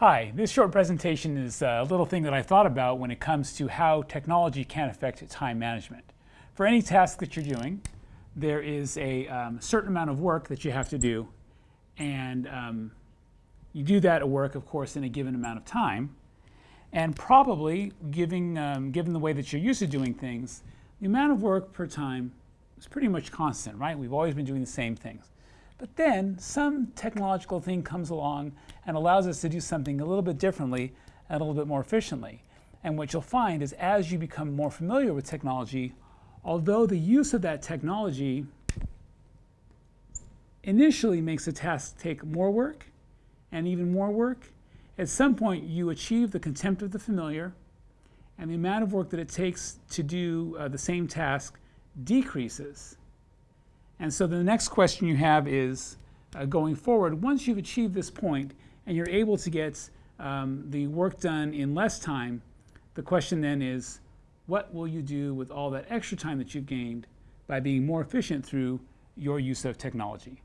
Hi, this short presentation is a little thing that I thought about when it comes to how technology can affect time management. For any task that you're doing, there is a um, certain amount of work that you have to do, and um, you do that work, of course, in a given amount of time. And probably, giving, um, given the way that you're used to doing things, the amount of work per time is pretty much constant, right? We've always been doing the same things. But then some technological thing comes along and allows us to do something a little bit differently and a little bit more efficiently. And what you'll find is as you become more familiar with technology, although the use of that technology initially makes a task take more work and even more work, at some point you achieve the contempt of the familiar and the amount of work that it takes to do uh, the same task decreases. And so the next question you have is, uh, going forward, once you've achieved this point and you're able to get um, the work done in less time, the question then is, what will you do with all that extra time that you've gained by being more efficient through your use of technology?